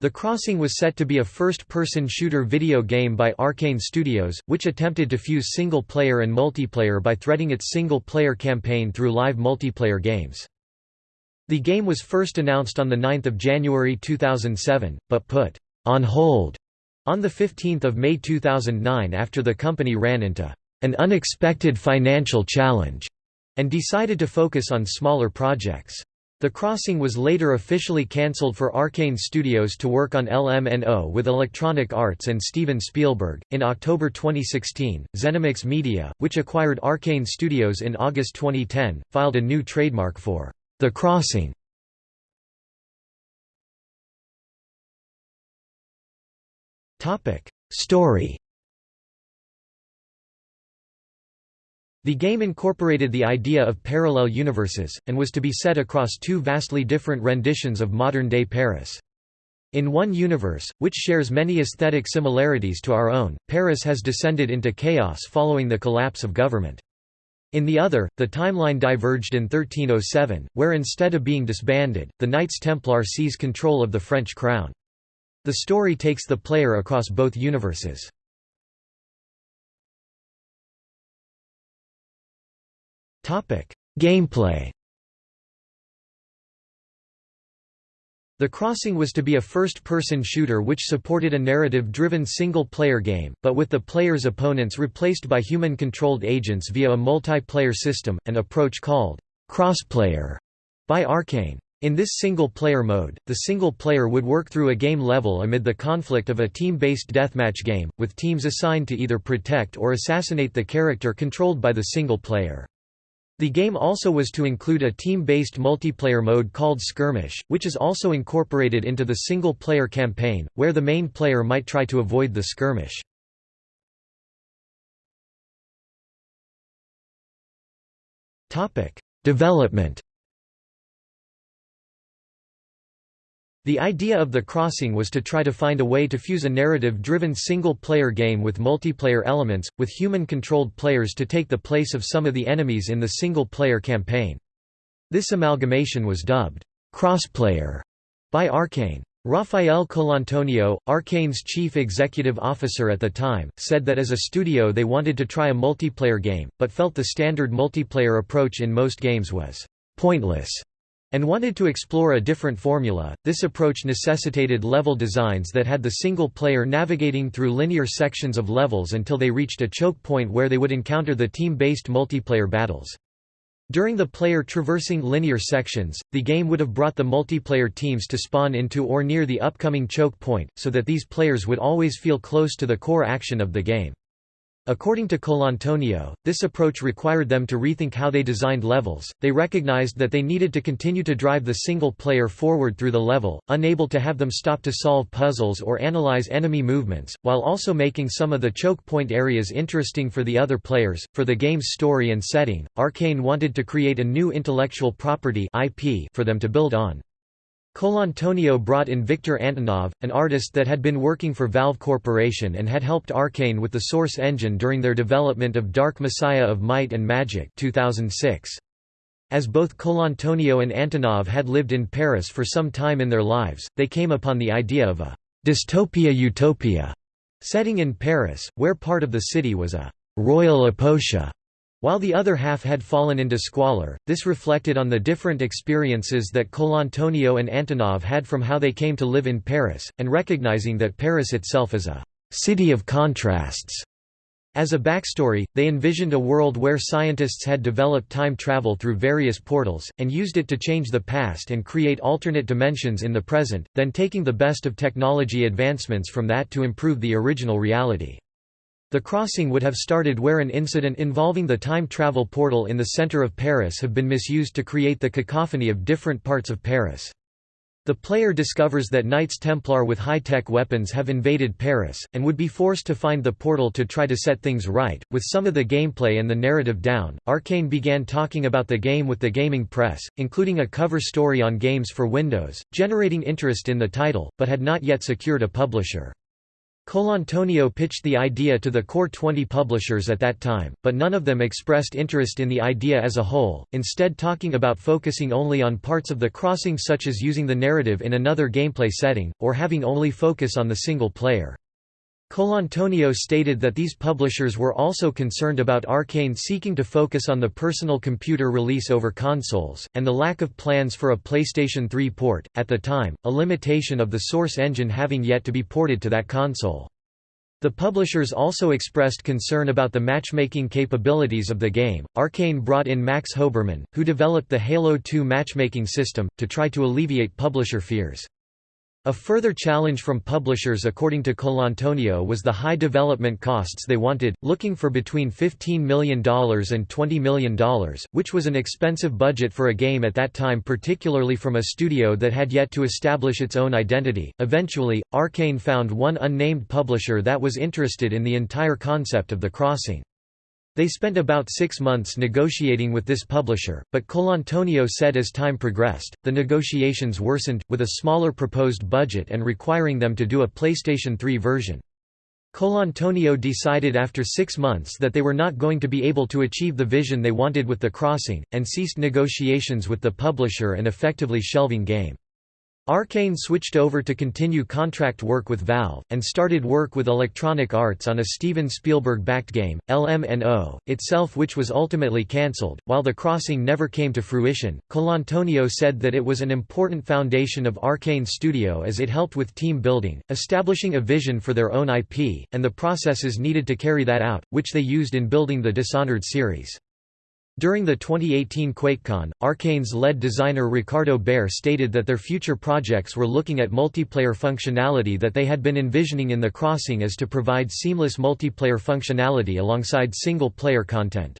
The Crossing was set to be a first-person shooter video game by Arkane Studios, which attempted to fuse single-player and multiplayer by threading its single-player campaign through live multiplayer games. The game was first announced on 9 January 2007, but put on hold on 15 May 2009 after the company ran into an unexpected financial challenge and decided to focus on smaller projects. The Crossing was later officially cancelled for Arkane Studios to work on LMNO with Electronic Arts and Steven Spielberg. In October 2016, Zenimax Media, which acquired Arkane Studios in August 2010, filed a new trademark for The Crossing. Topic: Story The game incorporated the idea of parallel universes, and was to be set across two vastly different renditions of modern-day Paris. In one universe, which shares many aesthetic similarities to our own, Paris has descended into chaos following the collapse of government. In the other, the timeline diverged in 1307, where instead of being disbanded, the Knights Templar seize control of the French crown. The story takes the player across both universes. Gameplay The Crossing was to be a first-person shooter which supported a narrative-driven single-player game, but with the player's opponents replaced by human-controlled agents via a multiplayer system, an approach called crossplayer by Arkane. In this single-player mode, the single player would work through a game level amid the conflict of a team-based deathmatch game, with teams assigned to either protect or assassinate the character controlled by the single player. The game also was to include a team-based multiplayer mode called Skirmish, which is also incorporated into the single-player campaign, where the main player might try to avoid the skirmish. Development The idea of The Crossing was to try to find a way to fuse a narrative-driven single-player game with multiplayer elements, with human-controlled players to take the place of some of the enemies in the single-player campaign. This amalgamation was dubbed, "'Crossplayer' by Arkane. Rafael Colantonio, Arkane's chief executive officer at the time, said that as a studio they wanted to try a multiplayer game, but felt the standard multiplayer approach in most games was "'pointless' and wanted to explore a different formula. This approach necessitated level designs that had the single player navigating through linear sections of levels until they reached a choke point where they would encounter the team-based multiplayer battles. During the player traversing linear sections, the game would have brought the multiplayer teams to spawn into or near the upcoming choke point, so that these players would always feel close to the core action of the game. According to Colantonio, this approach required them to rethink how they designed levels. They recognized that they needed to continue to drive the single player forward through the level, unable to have them stop to solve puzzles or analyze enemy movements, while also making some of the choke point areas interesting for the other players. For the game's story and setting, Arkane wanted to create a new intellectual property (IP) for them to build on. Colantonio brought in Victor Antonov, an artist that had been working for Valve Corporation and had helped Arkane with the Source engine during their development of Dark Messiah of Might and Magic 2006. As both Colantonio and Antonov had lived in Paris for some time in their lives, they came upon the idea of a dystopia-utopia setting in Paris, where part of the city was a royal apotia while the other half had fallen into squalor, this reflected on the different experiences that Colantonio and Antonov had from how they came to live in Paris, and recognizing that Paris itself is a «city of contrasts». As a backstory, they envisioned a world where scientists had developed time travel through various portals, and used it to change the past and create alternate dimensions in the present, then taking the best of technology advancements from that to improve the original reality. The crossing would have started where an incident involving the time travel portal in the center of Paris have been misused to create the cacophony of different parts of Paris. The player discovers that Knights Templar with high-tech weapons have invaded Paris, and would be forced to find the portal to try to set things right. With some of the gameplay and the narrative down, Arkane began talking about the game with the gaming press, including a cover story on games for Windows, generating interest in the title, but had not yet secured a publisher. Colantonio pitched the idea to the core 20 publishers at that time, but none of them expressed interest in the idea as a whole, instead talking about focusing only on parts of the crossing such as using the narrative in another gameplay setting, or having only focus on the single player. Colantonio stated that these publishers were also concerned about Arkane seeking to focus on the personal computer release over consoles, and the lack of plans for a PlayStation 3 port, at the time, a limitation of the Source engine having yet to be ported to that console. The publishers also expressed concern about the matchmaking capabilities of the game. Arkane brought in Max Hoberman, who developed the Halo 2 matchmaking system, to try to alleviate publisher fears. A further challenge from publishers according to Colantonio was the high development costs they wanted, looking for between $15 million and $20 million, which was an expensive budget for a game at that time particularly from a studio that had yet to establish its own identity. Eventually, Arkane found one unnamed publisher that was interested in the entire concept of the crossing. They spent about six months negotiating with this publisher, but Colantonio said as time progressed, the negotiations worsened, with a smaller proposed budget and requiring them to do a PlayStation 3 version. Colantonio decided after six months that they were not going to be able to achieve the vision they wanted with the crossing, and ceased negotiations with the publisher and effectively shelving game. Arkane switched over to continue contract work with Valve, and started work with Electronic Arts on a Steven Spielberg-backed game, LMNO, itself which was ultimately cancelled. While The Crossing never came to fruition, Colantonio said that it was an important foundation of Arkane Studio as it helped with team building, establishing a vision for their own IP, and the processes needed to carry that out, which they used in building the Dishonored series. During the 2018 QuakeCon, Arkane's lead designer Ricardo Bare stated that their future projects were looking at multiplayer functionality that they had been envisioning in The Crossing as to provide seamless multiplayer functionality alongside single-player content.